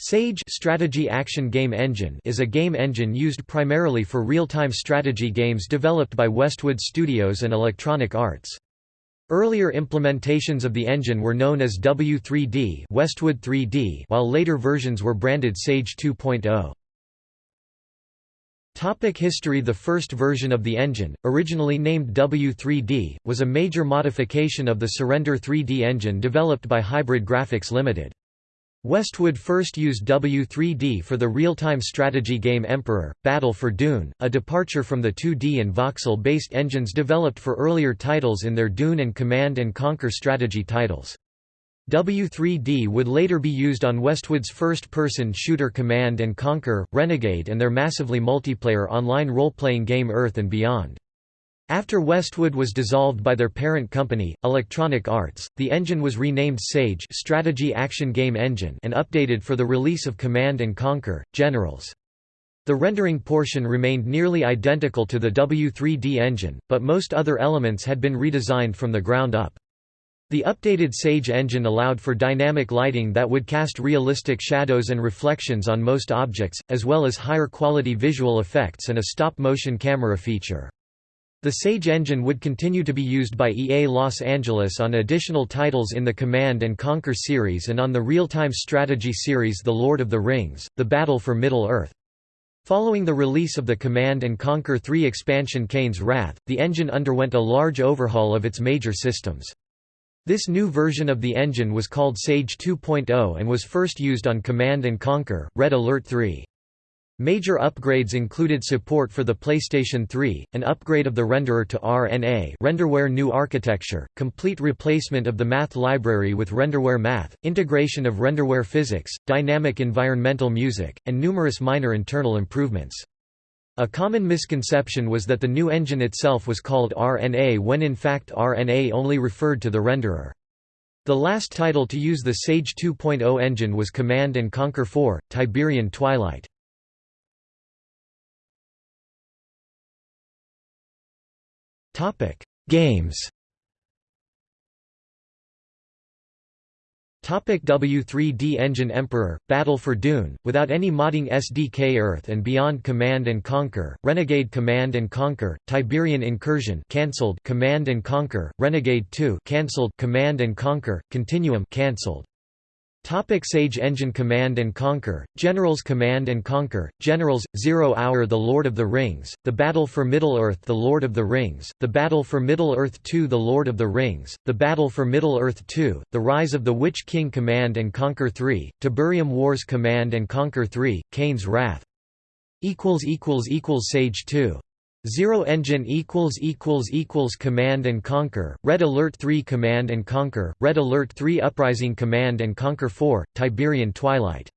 Sage Strategy Action Game Engine is a game engine used primarily for real-time strategy games developed by Westwood Studios and Electronic Arts. Earlier implementations of the engine were known as W3D, Westwood 3D, while later versions were branded Sage 2.0. Topic history The first version of the engine, originally named W3D, was a major modification of the Surrender 3D engine developed by Hybrid Graphics Limited. Westwood first used W3D for the real-time strategy game Emperor, Battle for Dune, a departure from the 2D and voxel-based engines developed for earlier titles in their Dune and Command & Conquer strategy titles. W3D would later be used on Westwood's first-person shooter Command & Conquer, Renegade and their massively multiplayer online role-playing game Earth and Beyond. After Westwood was dissolved by their parent company, Electronic Arts, the engine was renamed Sage Strategy Action Game Engine and updated for the release of Command & Conquer, Generals. The rendering portion remained nearly identical to the W3D engine, but most other elements had been redesigned from the ground up. The updated Sage engine allowed for dynamic lighting that would cast realistic shadows and reflections on most objects, as well as higher quality visual effects and a stop-motion camera feature. The Sage engine would continue to be used by EA Los Angeles on additional titles in the Command & Conquer series and on the real-time strategy series The Lord of the Rings, The Battle for Middle-earth. Following the release of the Command & Conquer 3 expansion Kane's Wrath, the engine underwent a large overhaul of its major systems. This new version of the engine was called Sage 2.0 and was first used on Command & Conquer, Red Alert 3. Major upgrades included support for the PlayStation 3, an upgrade of the renderer to RNA Renderware New Architecture, complete replacement of the math library with Renderware Math, integration of Renderware Physics, dynamic environmental music, and numerous minor internal improvements. A common misconception was that the new engine itself was called RNA when in fact RNA only referred to the renderer. The last title to use the Sage 2.0 engine was Command & Conquer 4, Tiberian Twilight. Topic: Games. Topic W3D Engine Emperor, Battle for Dune, without any modding SDK Earth and Beyond Command & Conquer, Renegade Command & Conquer, Tiberian Incursion cancelled Command & Conquer, Renegade 2 cancelled Command & Conquer, Continuum cancelled Topic Sage Engine Command & Conquer, Generals Command & Conquer, Generals, Zero Hour The Lord of the Rings, The Battle for Middle-earth The Lord of the Rings, The Battle for Middle-earth 2 The Lord of the Rings, The Battle for Middle-earth 2, The Rise of the Witch King Command & Conquer 3, Tiberium Wars Command & Conquer 3, Kane's Wrath. Sage 2 Zero Engine equals equals equals Command and Conquer, Red Alert 3 Command and Conquer, Red Alert 3 Uprising Command and Conquer 4, Tiberian Twilight